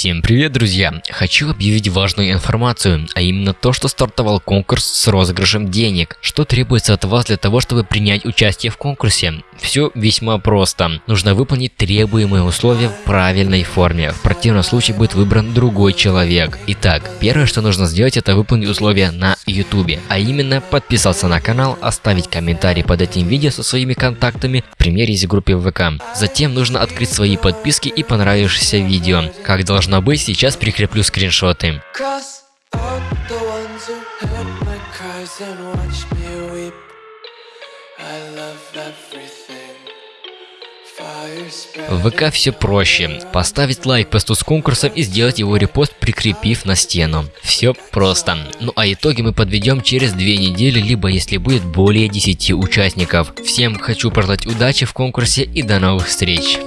Всем привет, друзья! Хочу объявить важную информацию, а именно то, что стартовал конкурс с розыгрышем денег. Что требуется от вас для того, чтобы принять участие в конкурсе? Все весьма просто. Нужно выполнить требуемые условия в правильной форме. В противном случае будет выбран другой человек. Итак, первое, что нужно сделать, это выполнить условия на YouTube. А именно, подписаться на канал, оставить комментарий под этим видео со своими контактами, примере из группы ВК. Затем нужно открыть свои подписки и понравившееся видео. Как должно быть, сейчас прикреплю скриншоты. В ВК все проще. Поставить лайк посту с конкурсом и сделать его репост, прикрепив на стену. Все просто. Ну а итоги мы подведем через две недели, либо если будет более 10 участников. Всем хочу пожелать удачи в конкурсе и до новых встреч.